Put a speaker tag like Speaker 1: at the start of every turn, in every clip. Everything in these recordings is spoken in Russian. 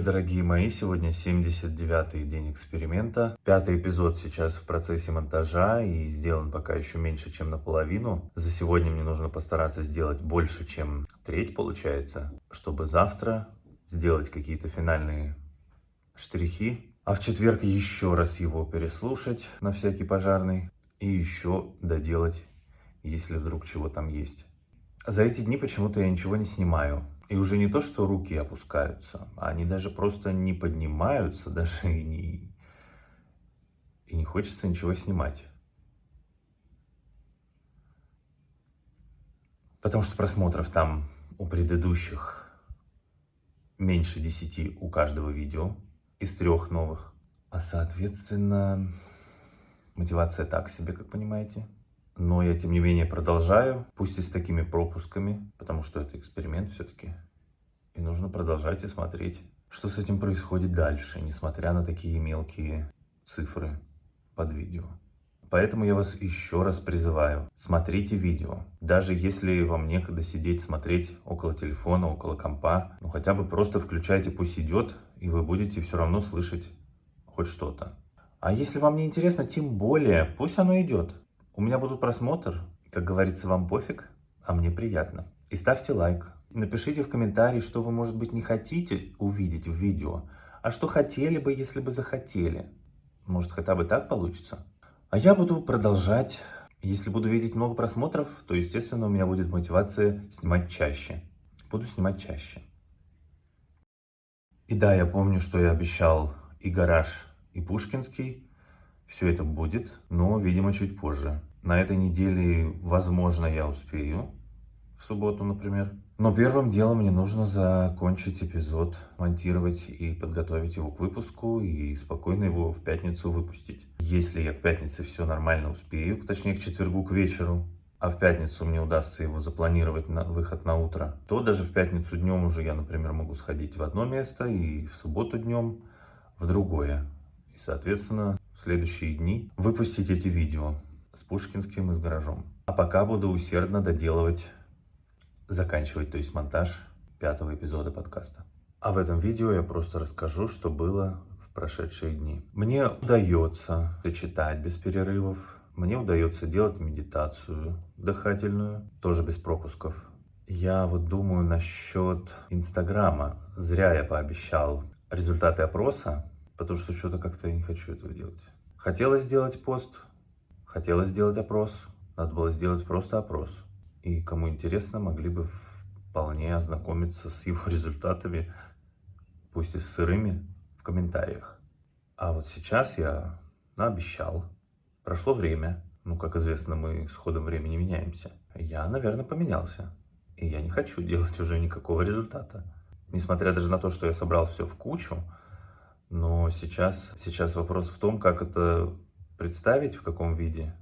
Speaker 1: дорогие мои, сегодня 79-й день эксперимента. Пятый эпизод сейчас в процессе монтажа и сделан пока еще меньше, чем наполовину. За сегодня мне нужно постараться сделать больше, чем треть получается, чтобы завтра сделать какие-то финальные штрихи. А в четверг еще раз его переслушать на всякий пожарный и еще доделать, если вдруг чего там есть. За эти дни почему-то я ничего не снимаю. И уже не то, что руки опускаются, они даже просто не поднимаются, даже и не, и не хочется ничего снимать. Потому что просмотров там у предыдущих меньше 10 у каждого видео из трех новых. А соответственно, мотивация так себе, как понимаете. Но я, тем не менее, продолжаю, пусть и с такими пропусками, потому что это эксперимент все-таки. И нужно продолжать и смотреть, что с этим происходит дальше, несмотря на такие мелкие цифры под видео. Поэтому я вас еще раз призываю, смотрите видео. Даже если вам некогда сидеть, смотреть около телефона, около компа, ну хотя бы просто включайте, пусть идет, и вы будете все равно слышать хоть что-то. А если вам не интересно, тем более, пусть оно идет. У меня будут просмотр. Как говорится, вам пофиг, а мне приятно. И ставьте лайк. Напишите в комментарии, что вы, может быть, не хотите увидеть в видео, а что хотели бы, если бы захотели. Может, хотя бы так получится? А я буду продолжать. Если буду видеть много просмотров, то, естественно, у меня будет мотивация снимать чаще. Буду снимать чаще. И да, я помню, что я обещал и гараж, и Пушкинский. Все это будет, но, видимо, чуть позже. На этой неделе, возможно, я успею. В субботу, например. Но первым делом мне нужно закончить эпизод, монтировать и подготовить его к выпуску и спокойно его в пятницу выпустить. Если я к пятнице все нормально успею, точнее к четвергу к вечеру, а в пятницу мне удастся его запланировать на выход на утро, то даже в пятницу днем уже я, например, могу сходить в одно место и в субботу днем в другое. И, соответственно, в следующие дни выпустить эти видео с Пушкинским и с гаражом. А пока буду усердно доделывать, заканчивать, то есть монтаж пятого эпизода подкаста. А в этом видео я просто расскажу, что было в прошедшие дни. Мне удается читать без перерывов, мне удается делать медитацию дыхательную, тоже без пропусков. Я вот думаю насчет Инстаграма. Зря я пообещал результаты опроса, потому что что-то как-то я не хочу этого делать. Хотелось сделать пост, хотелось сделать опрос, надо было сделать просто опрос. И кому интересно, могли бы вполне ознакомиться с его результатами, пусть и сырыми, в комментариях. А вот сейчас я обещал. Прошло время. Ну, как известно, мы с ходом времени меняемся. Я, наверное, поменялся. И я не хочу делать уже никакого результата. Несмотря даже на то, что я собрал все в кучу, но сейчас, сейчас вопрос в том, как это представить, в каком виде.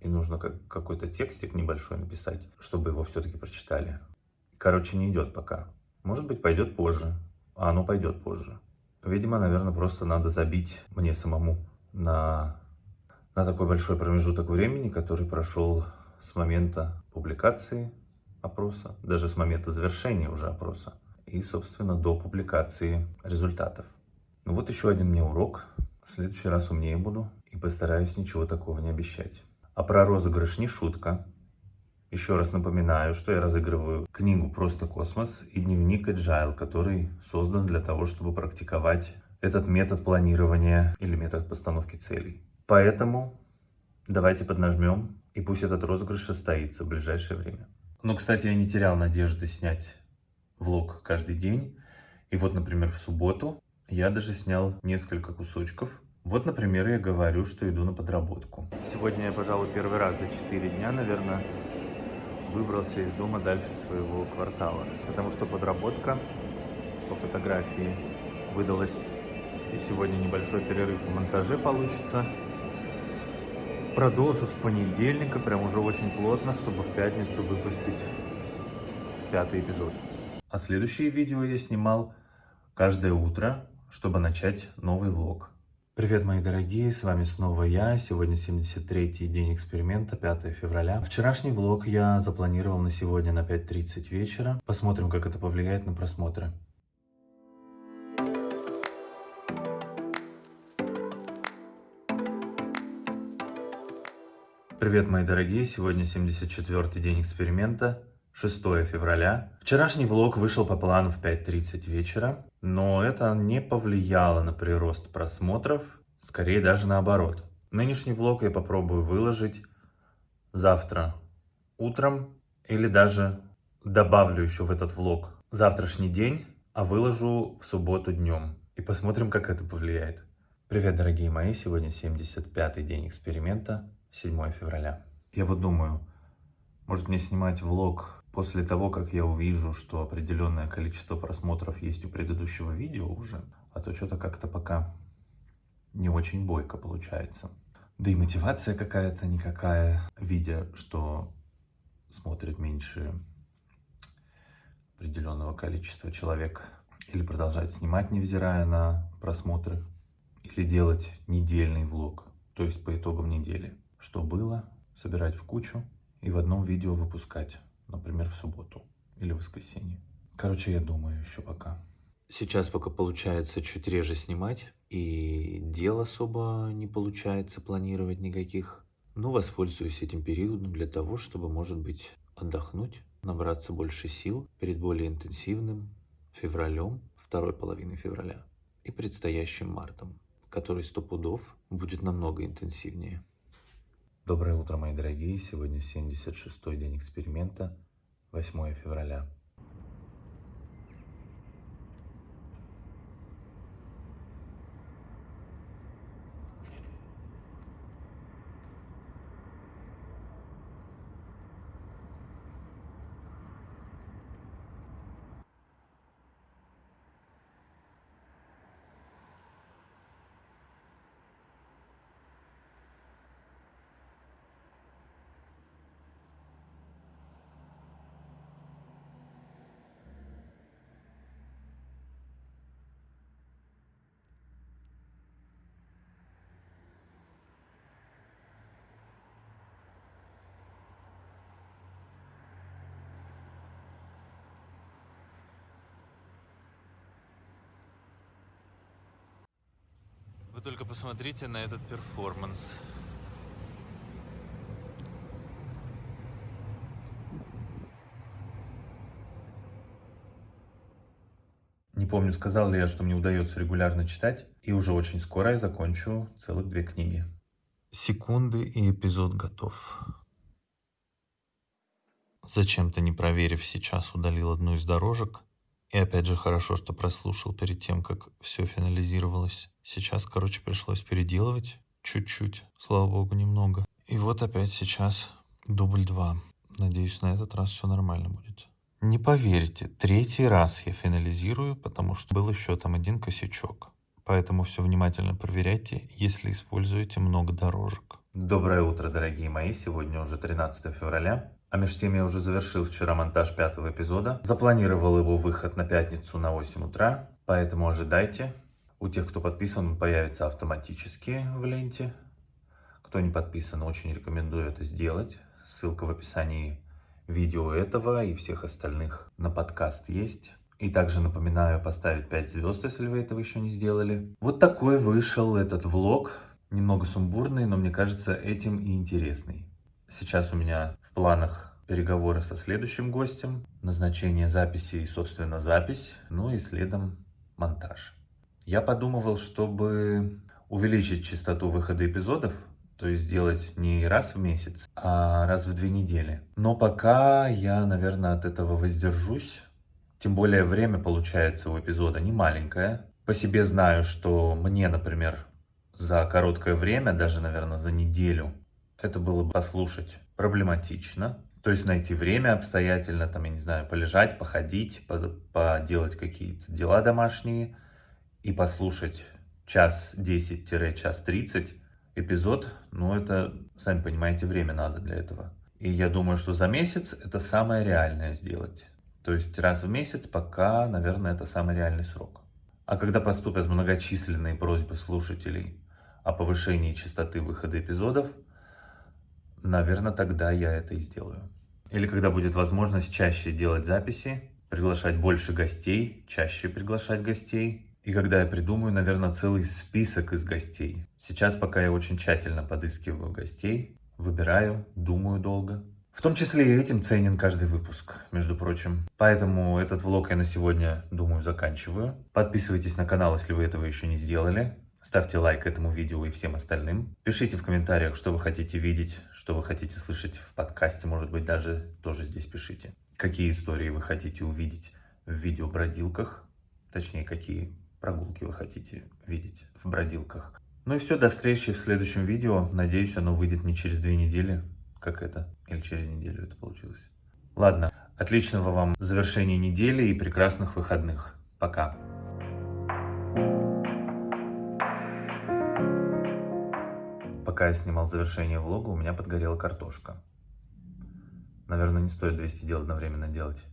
Speaker 1: И нужно как, какой-то текстик небольшой написать, чтобы его все-таки прочитали. Короче, не идет пока. Может быть, пойдет позже. А оно пойдет позже. Видимо, наверное, просто надо забить мне самому на, на такой большой промежуток времени, который прошел с момента публикации опроса, даже с момента завершения уже опроса и, собственно, до публикации результатов. Ну вот еще один мне урок. В следующий раз умнее буду и постараюсь ничего такого не обещать. А про розыгрыш не шутка. Еще раз напоминаю, что я разыгрываю книгу «Просто космос» и дневник Agile, который создан для того, чтобы практиковать этот метод планирования или метод постановки целей. Поэтому давайте поднажмем, и пусть этот розыгрыш состоится в ближайшее время. Но, кстати, я не терял надежды снять влог каждый день. И вот, например, в субботу я даже снял несколько кусочков. Вот, например, я говорю, что иду на подработку. Сегодня я, пожалуй, первый раз за 4 дня, наверное, выбрался из дома дальше своего квартала. Потому что подработка по фотографии выдалась. И сегодня небольшой перерыв в монтаже получится. Продолжу с понедельника, прям уже очень плотно, чтобы в пятницу выпустить пятый эпизод. А следующие видео я снимал каждое утро, чтобы начать новый влог. Привет, мои дорогие, с вами снова я. Сегодня 73-й день эксперимента, 5 февраля. Вчерашний влог я запланировал на сегодня на 5.30 вечера. Посмотрим, как это повлияет на просмотры. Привет, мои дорогие, сегодня 74-й день эксперимента. 6 февраля. Вчерашний влог вышел по плану в 5.30 вечера, но это не повлияло на прирост просмотров, скорее даже наоборот. Нынешний влог я попробую выложить завтра утром или даже добавлю еще в этот влог завтрашний день, а выложу в субботу днем. И посмотрим, как это повлияет. Привет, дорогие мои! Сегодня 75-й день эксперимента, 7 февраля. Я вот думаю, может мне снимать влог после того, как я увижу, что определенное количество просмотров есть у предыдущего видео уже, а то что-то как-то пока не очень бойко получается. Да и мотивация какая-то никакая, видя, что смотрит меньше определенного количества человек. Или продолжать снимать, невзирая на просмотры. Или делать недельный влог, то есть по итогам недели. Что было, собирать в кучу и в одном видео выпускать. Например, в субботу или в воскресенье. Короче, я думаю еще пока. Сейчас пока получается чуть реже снимать. И дел особо не получается планировать никаких. Но воспользуюсь этим периодом для того, чтобы, может быть, отдохнуть, набраться больше сил перед более интенсивным февралем, второй половиной февраля и предстоящим мартом, который сто пудов будет намного интенсивнее. Доброе утро, мои дорогие! Сегодня 76-й день эксперимента, 8 февраля. Вы только посмотрите на этот перформанс. Не помню, сказал ли я, что мне удается регулярно читать, и уже очень скоро я закончу целых две книги. Секунды и эпизод готов. Зачем-то не проверив сейчас, удалил одну из дорожек, и опять же хорошо, что прослушал перед тем, как все финализировалось. Сейчас, короче, пришлось переделывать чуть-чуть, слава богу, немного. И вот опять сейчас дубль два. Надеюсь, на этот раз все нормально будет. Не поверите, третий раз я финализирую, потому что был еще там один косячок. Поэтому все внимательно проверяйте, если используете много дорожек. Доброе утро, дорогие мои. Сегодня уже 13 февраля. А между тем я уже завершил вчера монтаж пятого эпизода. Запланировал его выход на пятницу на 8 утра. Поэтому ожидайте. У тех, кто подписан, он появится автоматически в ленте. Кто не подписан, очень рекомендую это сделать. Ссылка в описании видео этого и всех остальных на подкаст есть. И также напоминаю поставить 5 звезд, если вы этого еще не сделали. Вот такой вышел этот влог. Немного сумбурный, но мне кажется этим и интересный. Сейчас у меня в планах переговоры со следующим гостем, назначение записи и, собственно, запись, ну и следом монтаж. Я подумывал, чтобы увеличить частоту выхода эпизодов, то есть сделать не раз в месяц, а раз в две недели. Но пока я, наверное, от этого воздержусь. Тем более время получается у эпизода не маленькое. По себе знаю, что мне, например, за короткое время, даже, наверное, за неделю, это было бы послушать проблематично. То есть найти время обстоятельно, там, я не знаю, полежать, походить, поделать какие-то дела домашние и послушать час 10-час 30 эпизод, ну это, сами понимаете, время надо для этого. И я думаю, что за месяц это самое реальное сделать. То есть раз в месяц пока, наверное, это самый реальный срок. А когда поступят многочисленные просьбы слушателей о повышении частоты выхода эпизодов, наверное, тогда я это и сделаю. Или когда будет возможность чаще делать записи, приглашать больше гостей, чаще приглашать гостей. И когда я придумаю, наверное, целый список из гостей. Сейчас пока я очень тщательно подыскиваю гостей. выбираю, думаю долго. В том числе и этим ценен каждый выпуск, между прочим. Поэтому этот влог я на сегодня, думаю, заканчиваю. Подписывайтесь на канал, если вы этого еще не сделали. Ставьте лайк этому видео и всем остальным. Пишите в комментариях, что вы хотите видеть, что вы хотите слышать в подкасте, может быть, даже тоже здесь пишите. Какие истории вы хотите увидеть в видео-бродилках, точнее, какие прогулки вы хотите видеть в бродилках. Ну и все, до встречи в следующем видео. Надеюсь, оно выйдет не через две недели, как это, или через неделю это получилось. Ладно, отличного вам завершения недели и прекрасных выходных. Пока. Пока я снимал завершение влога, у меня подгорела картошка. Наверное, не стоит 200 дел одновременно делать.